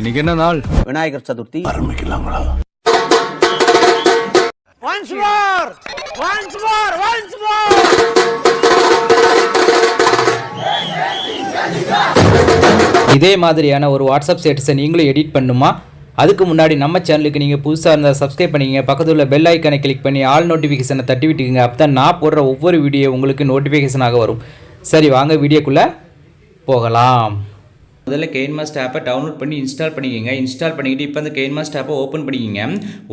இன்னைக்கு என்ன நாள்? விநாயகர் சதுர்த்தி. இதே மாதிரியான ஒரு வாட்ஸ்அப் ஸ்டேட்டஸை நீங்களும் எடிட் பண்ணுமா? அதுக்கு முன்னாடி நம்ம சேனலுக்கு நீங்கள் புதுசாக இருந்தால் சப்ஸ்கிரைப் பண்ணிக்கங்க. பக்கத்தில் உள்ள பெல் ஐக்கனை கிளிக் பண்ணி ஆல் நோட்டிஃபிகேஷனை தட்டி விட்டுக்குங்க. அப்போ தான் நான் போடுற ஒவ்வொரு வீடியோ உங்களுக்கு நோட்டிஃபிகேஷனாக வரும். சரி வாங்க வீடியோக்குள்ளே போகலாம். முதல்ல கெயின்மாஸ்ட் ஆப்பை டவுன்லோட் பண்ணி இன்ஸ்டால் பண்ணிக்கோங்க. இன்ஸ்டால் பண்ணிக்கிட்டு இப்போ அந்த கெயின்மாஸ்ட் ஆப்பை ஓப்பன் பண்ணிக்கோங்க.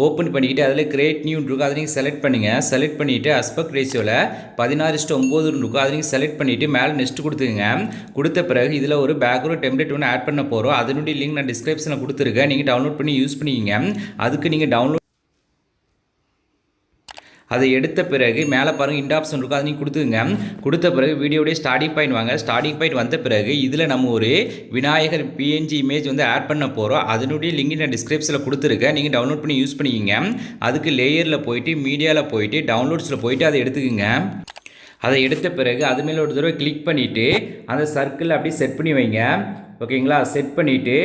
ஓப்பன் பண்ணிக்கிட்டு அதில் கிரேட் நியூ இருக்கும் அதை நீங்கள் செலக்ட் பண்ணுங்கள் செலக்ட் பண்ணிவிட்டு அஸ்பெக்ட் ரேஷியோவில் பதினாறு இஷ்டம் ஒம்பது இருக்கும் அதை நீங்கள் செலக்ட் பண்ணிவிட்டு மேலே நெக்ஸ்ட் கொடுத்துங்க கொடுத்த பிறகு இதில் ஒரு பேக்ரவுண்ட் டெம்ப்ளேட் ஒன்று ஆட் பண்ண போகிறோம் அதனுடைய லிங்க் நான் டிஸ்கிரிப்ஷனில் கொடுத்துருக்கேன். நீங்கள் டவுன்லோட் பண்ணி யூஸ் பண்ணிக்கோங்க. அதுக்கு நீங்கள் டவுன்லோட் அதை எடுத்த பிறகு மேலே பாருங்கள் இண்ட் ஆப்ஷன் இருக்கும் அதை நீங்கள் கொடுத்துங்க கொடுத்த பிறகு வீடியோடைய ஸ்டார்டிங் பாயிண்ட் வாங்க. ஸ்டார்டிங் பாயிண்ட் வந்த பிறகு இதில் நம்ம ஒரு விநாயகர் பிஎன்ஜி இமேஜ் வந்து ஆட் பண்ண போகிறோம் அதனுடைய லிங்க் நான் டிஸ்கிரிப்ஷனில் கொடுத்துருக்கேன். நீங்கள் டவுன்லோட் பண்ணி யூஸ் பண்ணிக்கிங்க. அதுக்கு லேயரில் போயிட்டு மீடியாவில் போயிட்டு டவுன்லோட்ஸில் போயிட்டு அதை எடுத்துக்கோங்க. அதை எடுத்த பிறகு அது மேலே ஒரு தடவை கிளிக் பண்ணிவிட்டு அந்த சர்க்கிள் அப்படியே செட் பண்ணி வைங்க. ஓகேங்களா? செட் பண்ணிவிட்டு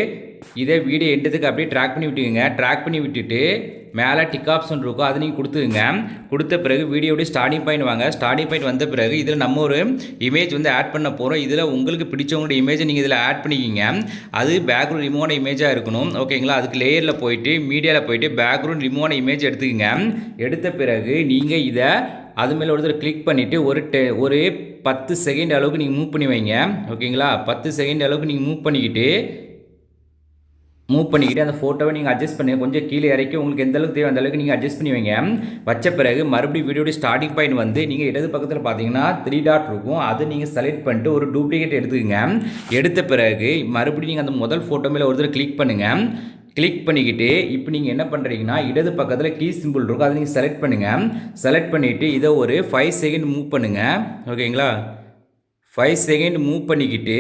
இதே வீடியோ எண்டதுக்கு அப்படியே ட்ராக் பண்ணி விட்டுக்குங்க. ட்ராக் பண்ணி விட்டுட்டு மேலே டிக் ஆப்ஷன் இருக்கும். அதை நீங்கள் கொடுத்துக்குங்க. கொடுத்த பிறகு வீடியோடைய ஸ்டார்டிங் பாயிண்ட் வாங்க. ஸ்டார்டிங் பாயிண்ட் வந்த பிறகு இதில் நம்ம ஒரு இமேஜ் வந்து ஆட் பண்ண போகிறோம் இதில் உங்களுக்கு பிடிச்சவங்களோட இமேஜை நீங்கள் இதில் ஆட் பண்ணிக்கிங்க. அது பேக்ரவுண்ட் ரிமூவான இமேஜாக இருக்கணும். ஓகேங்களா? அதுக்கு லேயரில் போயிட்டு மீடியாவில் போயிட்டு பேக்ரவுண்ட் ரிமூவான இமேஜ் எடுத்துக்கோங்க. எடுத்த பிறகு நீங்கள் இதை அது மேலே ஒருத்தர் கிளிக் பண்ணிவிட்டு ஒரு டெ ஒரு பத்து செகண்ட் அளவுக்கு நீங்கள் மூவ் பண்ணி வைங்க. ஓகேங்களா? பத்து செகண்ட் அளவுக்கு நீங்கள் மூவ் பண்ணிக்கிட்டு மூவ் பண்ணிக்கிட்டு அந்த ஃபோட்டோவை நீங்கள் அட்ஜஸ்ட் பண்ணி கொஞ்சம் கீழே இறக்கி உங்களுக்கு எந்த அளவுக்கு தேவை அந்த அளவுக்கு நீங்கள் அட்ஜஸ்ட் பண்ணி வைங்க. வச்ச பிறகு மறுபடியும் வீடியோட ஸ்டார்டிங் பாயிண்ட் வந்து நீங்கள் இடது பக்கத்தில் பார்த்தீங்கன்னா த்ரீ டாட் இருக்கும். அதை நீங்கள் செலக்ட் பண்ணிட்டு ஒரு டூப்ளிகேட் எடுத்துக்கங்க. எடுத்த பிறகு மறுபடியும் நீங்கள் அந்த முதல் ஃபோட்டோ மேலே ஒருத்தர் கிளிக் பண்ணுங்கள் கிளிக் பண்ணிக்கிட்டு இப்போ நீங்கள் என்ன பண்ணுறீங்கன்னா இடது பக்கத்தில் கீ சிம்பிள் இருக்கும். அதை நீங்கள் செலக்ட் பண்ணுங்கள் செலக்ட் பண்ணிவிட்டு இதை ஒரு ஃபைவ் செகண்ட் மூவ் பண்ணுங்கள் ஓகேங்களா ஃபைவ் செகண்ட் மூவ் பண்ணிக்கிட்டு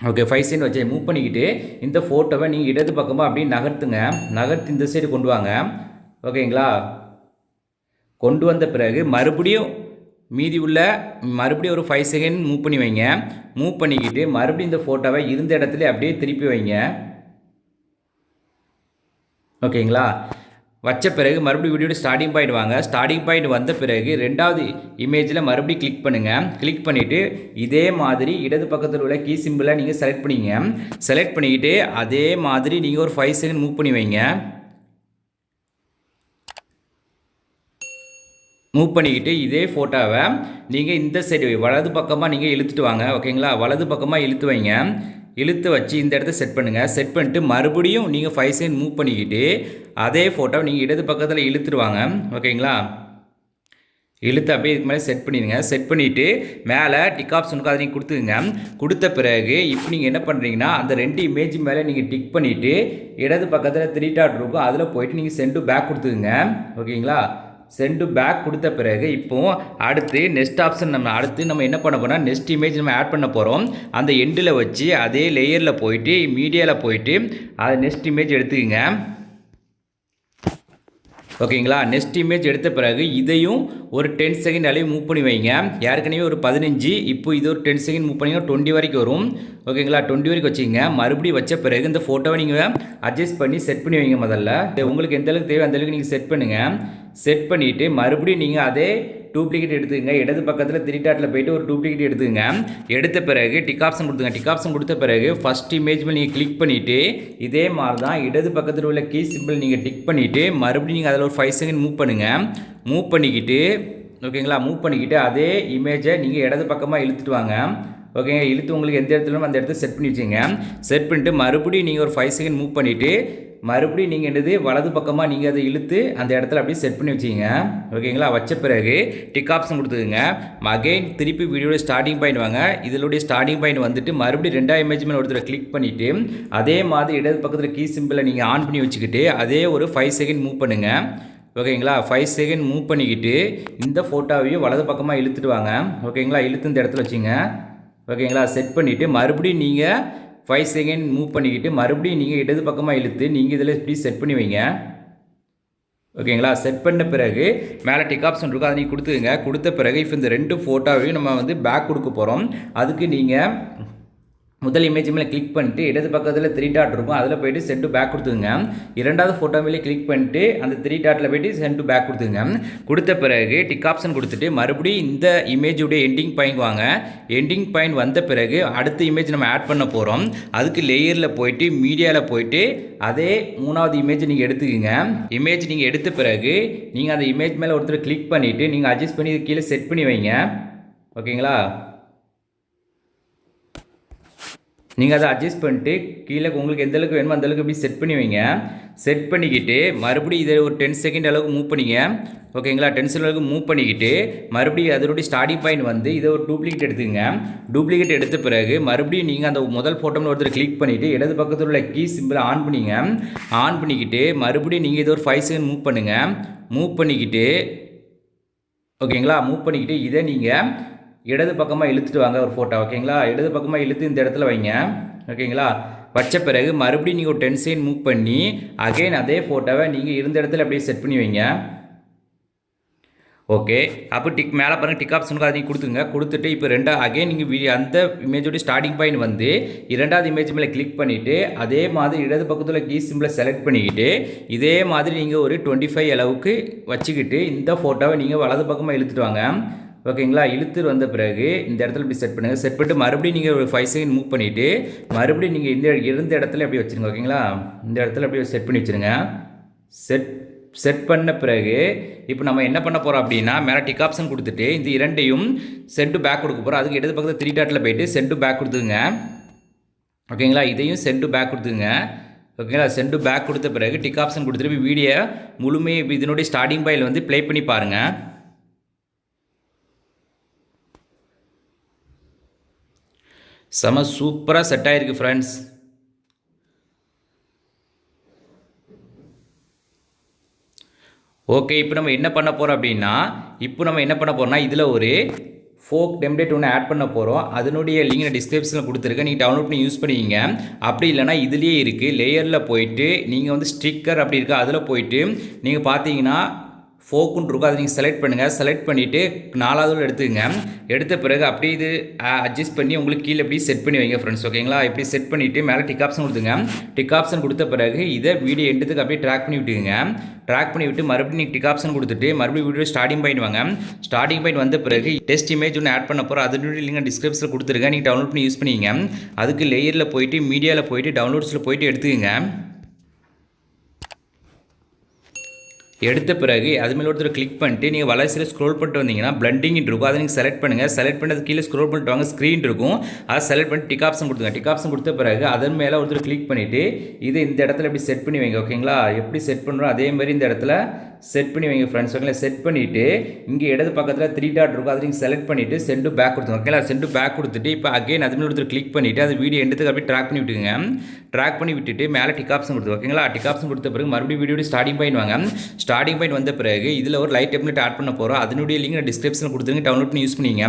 ஓகே ஃபைவ் செகண்ட் வச்சு மூவ் பண்ணிக்கிட்டு இந்த ஃபோட்டோவை நீங்கள் இடது பக்கமாக அப்படியே நகர்த்துங்க. நகர்த்து இந்த சைடு கொண்டு வாங்க. ஓகேங்களா கொண்டு வந்த பிறகு மறுபடியும் மீதி உள்ள மறுபடியும் ஒரு ஃபைவ் செகண்ட் மூவ் பண்ணி வைங்க. மூவ் பண்ணிக்கிட்டு மறுபடியும் இந்த ஃபோட்டோவை இருந்த இடத்துல அப்படியே திருப்பி வைங்க. ஓகேங்களா? வச்ச பிறகு மறுபடியும் வீடியோட ஸ்டார்டிங் பாயிண்ட் வாங்க. ஸ்டார்டிங் பாயிண்ட் வந்த பிறகு ரெண்டாவது இமேஜில் மறுபடியும் கிளிக் பண்ணுங்கள் கிளிக் பண்ணிவிட்டு இதே மாதிரி இடது பக்கத்தில் உள்ள கீ சிம்பிளை நீங்கள் செலக்ட் பண்ணிங்க. செலக்ட் பண்ணிக்கிட்டு அதே மாதிரி நீங்கள் ஒரு ஃபைவ் செகண்ட் மூவ் பண்ணி வைங்க. மூவ் பண்ணிக்கிட்டு இதே ஃபோட்டோவை நீங்கள் இந்த சைடு வலது பக்கமாக நீங்கள் இழுத்துட்டு வாங்க. ஓகேங்களா? வலது பக்கமாக இழுத்து வைங்க. இழுத்து வச்சு இந்த இடத்த செட் பண்ணுங்கள் செட் பண்ணிட்டு மறுபடியும் நீங்கள் ஃபைவ் செகண்ட் மூவ் பண்ணிக்கிட்டு அதே ஃபோட்டோவை நீங்கள் இடது பக்கத்தில் இழுத்துருவாங்க. ஓகேங்களா இழுத்து அப்படியே இதுக்கு மேலே செட் பண்ணிடுங்க. செட் பண்ணிவிட்டு மேலே டிக் ஆப்ஷனுக்கு அதை நீங்கள் கொடுத்துருங்க கொடுத்த பிறகு இப்போ நீங்கள் என்ன பண்ணுறீங்கன்னா அந்த ரெண்டு இமேஜ் மேலே நீங்கள் டிக் பண்ணிவிட்டு இடது பக்கத்தில் த்ரீ டாட் இருக்கும். அதில் போயிட்டு நீங்கள் சென்டு பேக் கொடுத்துக்குங்க. ஓகேங்களா சென்டு பேக் கொடுத்த பிறகு இப்போ அடுத்து நெக்ஸ்ட் ஆப்ஷன் நம்ம அடுத்து நம்ம என்ன பண்ண போனால் நெக்ஸ்ட் இமேஜ் நம்ம ஆட் பண்ண போகிறோம் அந்த எண்டில் வச்சு அதே லேயரில் போயிட்டு மீடியாவில் போயிட்டு அது நெக்ஸ்ட் இமேஜ் எடுத்துக்கோங்க. ஓகேங்களா நெக்ஸ்ட் இமேஜ் எடுத்த பிறகு இதையும் ஒரு டென் செகண்ட் அளவு மூவ் பண்ணி வைங்க. ஏற்கனவே ஒரு பதினஞ்சு இப்போ இது ஒரு டென் செகண்ட் மூவ் பண்ணிங்கன்னா டுவெண்ட்டி வரைக்கும் வரும். ஓகேங்களா டுவெண்ட்டி வரைக்கும் வச்சுங்க மறுபடியும் வச்ச பிறகு இந்த ஃபோட்டோவை நீங்கள் அட்ஜஸ்ட் பண்ணி செட் பண்ணி வைங்க முதல்ல. உங்களுக்கு எந்த அளவுக்கு தேவை அந்த அளவுக்கு நீங்கள் செட் பண்ணுங்கள் செட் பண்ணிவிட்டு மறுபடியும் நீங்கள் அதே டூப்ளிகேட் எடுத்துக்கங்க. இடது பக்கத்தில் திரிட்டாட்டில் போயிட்டு ஒரு டூப்ளிகேட் எடுத்துக்கங்க. எடுத்த பிறகு டிக் ஆப்ஷன் கொடுத்துங்க டிக் ஆப்ஷன் கொடுத்த பிறகு ஃபஸ்ட் இமேஜ் நீங்கள் கிளிக் பண்ணிவிட்டு இதே மாதிரி தான் இடது பக்கத்தில் உள்ள கீ சிம்பிள் நீங்கள் டிக் பண்ணிவிட்டு மறுபடியும் நீங்கள் அதில் ஒரு ஃபைவ் செகண்ட் மூவ் பண்ணுங்கள் மூவ் பண்ணிக்கிட்டு ஓகேங்களா மூவ் பண்ணிக்கிட்டு அதே இமேஜை நீங்கள் இடது பக்கமாக இழுத்துட்டு வாங்க. ஓகேங்க இழுத்து உங்களுக்கு எந்த இடத்துல அந்த இடத்த செட் பண்ணி வச்சுங்க செட் பண்ணிட்டு மறுபடியும் நீங்கள் ஒரு ஃபைவ் செகண்ட் மூவ் பண்ணிவிட்டு மறுபடியும் நீங்கள் என்னது வலது பக்கமாக நீங்கள் அதை இழுத்து அந்த இடத்துல அப்படியே செட் பண்ணி வச்சிங்க ஓகேங்களா? வச்ச பிறகு டிக் ஆப்ஷன் கொடுத்துக்குங்க. மகைன் திருப்பி வீடியோட ஸ்டார்டிங் பாயிண்ட் வாங்க. இதனுடைய ஸ்டார்டிங் பாயிண்ட் வந்துட்டு மறுபடியும் ரெண்டாவது இமேஜ் மேலே ஒருத்தர் கிளிக் பண்ணிவிட்டு அதே மாதிரி இடது பக்கத்தில் கீ சிம்பிளை நீங்கள் ஆன் பண்ணி வச்சுக்கிட்டு அதே ஒரு ஃபைவ் செகண்ட் மூவ் பண்ணுங்கள் ஓகேங்களா? ஃபைவ் செகண்ட் மூவ் பண்ணிக்கிட்டு இந்த ஃபோட்டோவையும் வலது பக்கமாக இழுத்துட்டு வாங்க. ஓகேங்களா? இழுத்து இந்த இடத்துல வச்சுங்க ஓகேங்களா? செட் பண்ணிவிட்டு மறுபடியும் நீங்கள் ஃபைவ் செகண்ட் மூவ் பண்ணிக்கிட்டு மறுபடியும் நீங்கள் இடது பக்கமாக இழுத்து நீங்கள் இதில் இப்படி செட் பண்ணி வைங்க. ஓகேங்களா? செட் பண்ண பிறகு மேலே டிக் ஆப்ஷன் இருக்கும் அதை நீங்கள் கொடுத்துங்க கொடுத்த பிறகு இப்போ இந்த ரெண்டு ஃபோட்டோவையும் நம்ம வந்து பேக் கொடுக்க போகிறோம் அதுக்கு நீங்கள் முதல் இமேஜ் மேலே கிளிக் பண்ணிட்டு இடது பக்கத்தில் த்ரீ டாட் இருக்கும். அதில் போயிட்டு சென்ட் டு பேக் கொடுத்துங்க இரண்டாவது ஃபோட்டோ மேலே கிளிக் பண்ணிட்டு அந்த த்ரீ டாட்டில் போயிட்டு சென்ட் டு பேக் கொடுத்துங்க கொடுத்த பிறகு டிக் ஆப்ஷன் கொடுத்துட்டு மறுபடியும் இந்த இமேஜுடைய எண்டிங் பாயிண்ட் வாங்க. எண்டிங் பாயிண்ட் வந்த பிறகு அடுத்த இமேஜ் நம்ம ஆட் பண்ண போகிறோம் அதுக்கு லேயரில் போயிட்டு மீடியாவில் போயிட்டு அதே மூணாவது இமேஜ் நீங்கள் எடுத்துக்கோங்க. இமேஜ் நீங்கள் எடுத்த பிறகு நீங்கள் அந்த இமேஜ் மேலே ஒருத்தர் கிளிக் பண்ணிவிட்டு நீங்கள் அட்ஜஸ்ட் பண்ணி கீழே செட் பண்ணி வைங்க. ஓகேங்களா? நீங்கள் அதை அட்ஜஸ்ட் பண்ணிட்டு கீழே உங்களுக்கு எந்த அளவுக்கு வேணுமோ அந்த அளவுக்கு இப்படி செட் பண்ணி வைங்க. செட் பண்ணிக்கிட்டு மறுபடியும் இதை ஒரு டென் செகண்ட் அளவுக்கு மூவ் பண்ணிங்க. ஓகேங்களா டென் செகண்ட் அளவுக்கு மூவ் பண்ணிக்கிட்டு மறுபடியும் அதனுடைய ஸ்டார்டிங் பாயிண்ட் வந்து இதை ஒரு டூப்ளிகேட் எடுத்துங்க டூப்ளிகேட் எடுத்த பிறகு மறுபடியும் நீங்கள் அந்த முதல் ஃபோட்டோவில் ஒருத்தர் கிளிக் பண்ணிவிட்டு இடது பக்கத்தில் உள்ள கீ சிம்பிளை ஆன் பண்ணிங்க. ஆன் பண்ணிக்கிட்டு மறுபடியும் நீங்கள் இதை ஒரு ஃபைவ் செகண்ட் மூவ் பண்ணுங்கள் மூவ் பண்ணிக்கிட்டு ஓகேங்களா மூவ் பண்ணிக்கிட்டு இதை நீங்கள் இடது பக்கமாக இழுத்துட்டு வாங்க ஒரு ஃபோட்டோ ஓகேங்களா இடது பக்கமாக இழுத்து இந்த இடத்துல வைங்க. ஓகேங்களா வச்ச பிறகு மறுபடியும் நீங்கள் ஒரு டென் செகண்ட் மூவ் பண்ணி அகைன் அதே ஃபோட்டோவை நீங்கள் இருந்த இடத்துல அப்படியே செட் பண்ணி வைங்க. ஓகே அப்போ டிக் மேலே பாருங்கள் டிக் ஆப்ஷனுக்கு அதையும் கொடுத்துங்க கொடுத்துட்டு இப்போ ரெண்டா அகைன் நீங்கள் வீடியோ அந்த இமேஜோட ஸ்டார்டிங் பாயிண்ட் வந்து இரண்டாவது இமேஜ் மேலே கிளிக் பண்ணிவிட்டு அதே மாதிரி இடது பக்கத்தில் கீ சிம்பிளை செலக்ட் பண்ணிக்கிட்டு இதே மாதிரி நீங்கள் ஒரு டுவெண்ட்டி ஃபைவ் அளவுக்கு வச்சுக்கிட்டு இந்த ஃபோட்டோவை நீங்கள் வலது பக்கமாக இழுத்துட்டு வாங்க. ஓகேங்களா? இழுத்துட்டு வந்த பிறகு இந்த இடத்துல இப்படி செட் பண்ணுங்கள் செட் பண்ணிட்டு மறுபடியும் நீங்கள் ஒரு ஃபைவ் செகண்ட் மூவ் பண்ணிவிட்டு மறுபடியும் நீங்கள் இந்த இருந்த இடத்துல எப்படி வச்சுருங்க ஓகேங்களா? இந்த இடத்துல அப்படியே செட் பண்ணி வச்சுருங்க. செட் செட் பண்ண பிறகு இப்போ நம்ம என்ன பண்ண போகிறோம் அப்படின்னா மேலே டிக் ஆப்ஷன் கொடுத்துட்டு இந்த இரண்டையும் சென்ட் பேக் கொடுக்க போகிறோம் அதுக்கு இடது பக்கத்தில் த்ரீ டாட்டில் போயிட்டு சென்ட் பேக் கொடுத்துங்க ஓகேங்களா? இதையும் சென்ட் பேக் கொடுத்துங்க ஓகேங்களா? சென்ட் பேக் கொடுத்த பிறகு டிக் ஆப்ஷன் கொடுத்துட்டு வீடியோ முழுமையை இதனுடைய ஸ்டார்டிங் பாயில் வந்து ப்ளே பண்ணி பாருங்கள் செம சூப்பராக செட் ஆகிருக்கு ஃப்ரெண்ட்ஸ் ஓகே இப்போ நம்ம என்ன பண்ண போகிறோம் அப்படின்னா இப்போ நம்ம என்ன பண்ண போகிறோம்னா இதில் ஒரு ஃபோக் டெம்ப்ளேட் ஒன்று ஆட் பண்ண போகிறோம் அதனுடைய லிங்க் நான் டிஸ்கிரிப்ஷனில் கொடுத்துருக்கேன். நீங்கள் டவுன்லோட் பண்ணி யூஸ் பண்ணிக்கிங்க. அப்படி இல்லைனா இதுலேயே இருக்குது லேயரில் போயிட்டு நீங்கள் வந்து ஸ்டிக்கர் அப்படி இருக்குது அதில் போயிட்டு நீங்கள் பார்த்தீங்கன்னா ஃபோக்குன்னு இருக்கும். அதை நீங்கள் செலக்ட் பண்ணுங்கள் செலக்ட் பண்ணிவிட்டு நாலாவது எடுத்துக்கங்க. எடுத்த பிறகு அப்படியே இது அட்ஜஸ்ட் பண்ணி உங்களுக்கு கீழே எப்படி செட் பண்ணி வைங்க ஃப்ரெண்ட்ஸ் ஓகேங்களா இப்படி செட் பண்ணிவிட்டு மேலே டிக் ஆப்ஷன் கொடுத்துங்க. டிக் ஆப்ஷன் கொடுத்த பிறகு இதை வீடியோ எடுத்துக்கு அப்படியே ட்ராக் பண்ணி விட்டுக்குங்க. ட்ராக் பண்ணி விட்டு மறுபடியும் நீங்கள் டிக் ஆப்ஷன் கொடுத்துட்டு மறுபடியும் வீடியோ ஸ்டார்டிங் பாயிண்ட் வாங்க. ஸ்டார்டிங் பாயிண்ட் வந்த பிறகு டெஸ்ட் இமேஜ் ஒன்று ஆட் பண்ண போகிறோம் அதனுடைய லிங்க் டிஸ்கிரிப்ஷனில் கொடுத்துருக்கேன் நீங்கள் டவுன்லோட் பண்ணி யூஸ் பண்ணிங்க அதுக்கு லேயரில் போயிட்டு மீடியாவில் போயிட்டு டவுன்லோட்ஸில் போயிட்டு எடுத்துக்கங்க. எடுத்த பிறகு அது மேலே ஒருத்தர் கிளிக் பண்ணிட்டு நீங்கள் வளர்ச்சியில் ஸ்க்ரோல் பண்ணிட்டு வந்தீங்கன்னா பிளண்டிங் இருக்கும். அதை நீங்கள் செலக்ட் பண்ணுங்கள் செலக்ட் பண்ணது கீழே ஸ்க்ரோல் பண்ணிட்டு வாங்க. ஸ்க்ரீன் இருக்கும். அதை செலக்ட் பண்ணி டிக் ஆப்ஷன் கொடுத்துங்க டிக் ஆப்ஷன் கொடுத்த பிறகு அதன் மேலே ஒருத்தர் கிளிக் பண்ணிவிட்டு இது இந்த இடத்துல எப்படி செட் பண்ணி வைங்க. ஓகேங்களா எப்படி செட் பண்ணுறோம் அதே மாதிரி இந்த இடத்துல செட் பண்ணி வைங்க ஃப்ரெண்ட்ஸ் ஓகேங்களா செட் பண்ணிவிட்டு இங்கே இடது பக்கத்தில் த்ரீ டாட் இருக்கும். அதை நீங்கள் செலக்ட் பண்ணிவிட்டு சென்டு பேக் கொடுத்துங்க ஓகேங்களா சென்டு பேக் கொடுத்துட்டு இப்போ அகைன் அது மேலே ஒருத்தர் கிளிக் பண்ணிவிட்டு அது வீடியோ எடுத்துக்கு அப்படியே ட்ராக் பண்ணி விட்டுங்க ட்ராக் பண்ணி விட்டுட்டு மேலே டிக் ஆப்ஷன் கொடுத்து ஓகேங்களா டிக் ஆப்ஷன் கொடுத்த பிறகு மறுபடியும் வீடியோ ஸ்டார்டிங் பண்ணிடுவாங்க வாங்க. ஸ்டார்டிங் பாயிண்ட் வந்த பிறகு இதில் ஒரு லைட் டெப்லெட் ஆட் பண்ண போகிறோம் அதனுடைய லிங்க் நான் டிஸ்கிரிப்ஷனில் கொடுத்துருங்க. டவுன்லோட் பண்ணி யூஸ் பண்ணிங்க.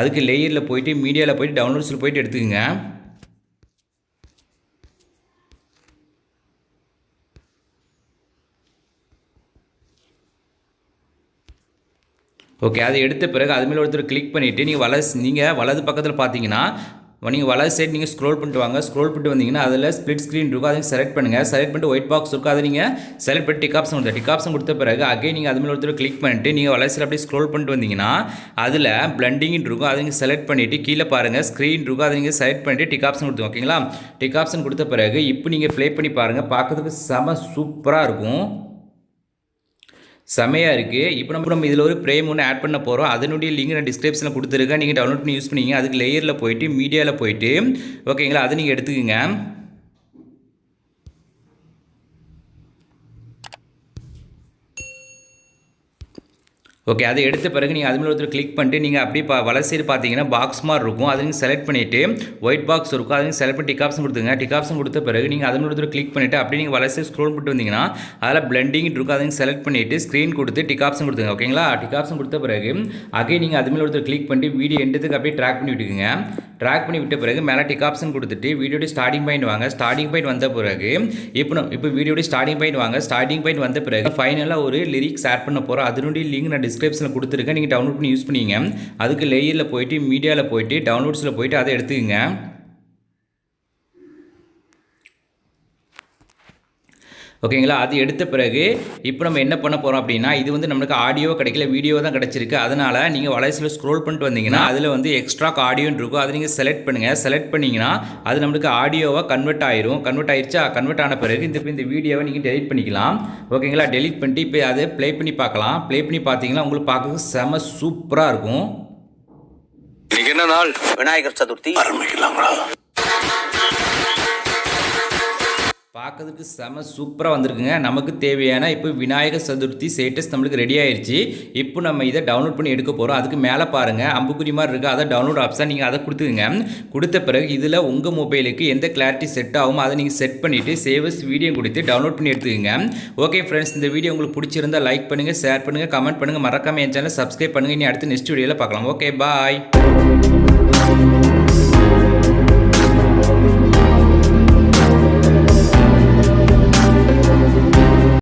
அதுக்கு லேயரில் போயிட்டு மீடியாவில் போயிட்டு டவுன்லோட்ஸில் போயிட்டு எடுத்துக்கோங்க. ஓகே அதை எடுத்த பிறகு அது மேலே ஒருத்தர் கிளிக் பண்ணிவிட்டு நீங்கள் வலது நீங்கள் வலது பக்கத்தில் பார்த்தீங்கன்னா நீங்கள் வலது சைடு நீங்கள் ஸ்க்ரோல் பண்ணிட்டு வாங்க. ஸ்க்ரோல் பண்ணிட்டு வந்தீங்கன்னா அதில் ஸ்ப்ளிட் ஸ்க்ரீன் இருக்கும். அதை செலக்ட் பண்ணுங்கள் செலக்ட் பண்ணிட்டு ஒயிட் பாக்ஸ் இருக்கும். அதை நீங்கள் செலக்ட் பண்ணி டிக் ஆப்ஷன் கொடுத்த டிக் ஆப்ஷன் கொடுத்த பிறகு அகைன் நீங்கள் அது மேலே ஒருத்தர் கிளிக் பண்ணிட்டு நீங்கள் வலது சைடு அப்படியே ஸ்க்ரோல் பண்ணிட்டு வந்தீங்கன்னா அதில் பிளண்டிங் இருக்கும். அதை நீங்கள் செலக்ட் பண்ணிவிட்டு கீழே பாருங்கள் ஸ்க்ரீன் இருக்கும். அதை நீங்கள் செலக்ட் பண்ணிட்டு டிக் ஆப்ஷன் கொடுத்து ஓகேங்களா டிக் ஆப்ஷன் கொடுத்த பிறகு இப்போ நீங்கள் ப்ளே பண்ணி பாருங்கள் பார்க்கறதுக்கு செம சூப்பராக இருக்கும். செமையாக இருக்குது இப்போ நம்ம நம்ம இதில் ஒரு ப்ரேம் ஒன்று ஆட் பண்ண போகிறோம் அதனுடைய லிங்க் நான் டிஸ்கிரிப்ஷனில் கொடுத்துருக்கேன். நீங்கள் டவுன்லோட் பண்ணி யூஸ் பண்ணிங்க. அதுக்கு லேயரில் போயிட்டு மீடியாவில் போயிட்டு ஓகேங்களா அதை நீங்கள் எடுத்துக்கோங்க. ஓகே அதை எடுத்த பிறகு நீங்கள் அதுமாதிரி ஒருத்தர் கிளிக் பண்ணிட்டு நீங்கள் அப்படியே பா வலது பார்த்தீங்கன்னா பாக்ஸ் மாதிரி இருக்கும். அதை நீங்கள் செலக்ட் பண்ணிவிட்டு ஒயிட் பாக்ஸ் இருக்கும். அதை நீங்கள் செலக்ட் பண்ணி டிக் ஆப்ஷன் கொடுத்துங்க டிக் ஆப்ஷன் கொடுத்த பிறகு நீங்கள் அது மேலே ஒருத்தர் கிளிக் பண்ணிவிட்டு அப்படியே நீங்கள் வலது ஸ்க்ரோல் பண்ணிட்டு வந்தீங்கன்னா அதில் பிளண்டிங் இருக்கும். அதை நீங்கள் செலக்ட் பண்ணிவிட்டு ஸ்க்ரீன் கொடுத்து டிக் ஆப்ஷன் கொடுத்துங்க ஓகேங்களா டிக் ஆப்ஷன் கொடுத்த பிறகு அகை நீங்கள் அதுமாதிரி ஒருத்தர் கிளிக் பண்ணிட்டு வீடியோ எண்டத்துக்கு அப்படியே ட்ராக் பண்ணி விட்டுக்குங்க. ட்ராக் பண்ணி விட்ட பிறகு மேலே டிக் ஆப்ஷன் கொடுத்துட்டு வீடியோட ஸ்டார்டிங் பாயிண்ட் வாங்க. ஸ்டார்டிங் பாயிண்ட் வந்த பிறகு இப்போ நம்ம இப்போ வீடியோட ஸ்டார்டிங் பாயிண்ட் வாங்க. ஸ்டார்டிங் பாயிண்ட் வந்த பிறகு ஃபைனலாக ஒரு லிரிக்ஸ் ஆட் பண்ண போகிறோம் அதனுடைய லிங்க் நான் டிஸ்கிரிப்ஷனில் கொடுத்துருக்கேன். நீங்கள் டவுன்லோட் பண்ணி யூஸ் பண்ணிங்க. அதுக்கு லேயரில் போயிட்டு மீடியாவில் போயிட்டு டவுன்லோட்ஸில் போயிட்டு அதை எடுத்துக்கங்க. ஓகேங்களா? அது எடுத்த பிறகு இப்போ நம்ம என்ன பண்ண போகிறோம் அப்படின்னா இது வந்து நம்மளுக்கு ஆடியோ கிடைக்கல வீடியோ தான் கிடச்சிருக்கு. அதனால் நீங்கள் வலைசில் ஸ்க்ரோல் பண்ணிட்டு வந்தீங்கன்னா அதில் வந்து எக்ஸ்ட்ரா ஆடியோன்னு இருக்கும். அதை நீங்கள் செலக்ட் பண்ணுங்கள் செலக்ட் பண்ணிங்கன்னா அது நம்மளுக்கு ஆடியோவாக கன்வெர்ட் ஆயிரும். கன்வெர்ட் ஆயிருச்சா? கன்வெர்ட் ஆன பிறகு இந்த இந்த வீடியோவை நீங்கள் டெலிட் பண்ணிக்கலாம். ஓகேங்களா? டெலிட் பண்ணிட்டு இப்போ அதை ப்ளே பண்ணி பார்க்கலாம். ப்ளே பண்ணி பார்த்தீங்கன்னா உங்களுக்கு பார்க்க செம சூப்பராக இருக்கும். இன்னைக்கு என்ன நாள்? விநாயகர் சதுர்த்தி. பார்க்கறதுக்கு செம சூப்பராக வந்திருக்குங்க. நமக்கு தேவையான இப்போ விநாயகர் சதுர்த்தி ஸ்டேட்டஸ் நம்மளுக்கு ரெடி ஆயிடுச்சு இப்போ நம்ம இதை டவுன்லோட் பண்ணி எடுக்க போகிறோம் அதுக்கு மேலே பாருங்கள் அம்புக்குறி மாதிரி இருக்குது அதை டவுன்லோட் ஆப்ஷன் நீங்கள் அதை கொடுத்துக்குங்க. கொடுத்த பிறகு இதில் உங்கள் மொபைலுக்கு எந்த கிளாரிட்டி செட் ஆகுமோ அதை நீங்கள் செட் பண்ணிவிட்டு சேவஸ் வீடியோ கொடுத்து டவுன்லோட் பண்ணி எடுத்துக்கோங்க. ஓகே ஃப்ரெண்ட்ஸ் இந்த வீடியோ உங்களுக்கு பிடிச்சிருந்தா லைக் பண்ணுங்கள் ஷேர் பண்ணுங்கள் கமெண்ட் பண்ணுங்கள் மறக்காமல் என் சேனல் சப்ஸ்கிரைப் பண்ணுங்கள் இனி அடுத்து நெக்ஸ்ட் வீடியோவில் பார்க்கலாம். Okay bye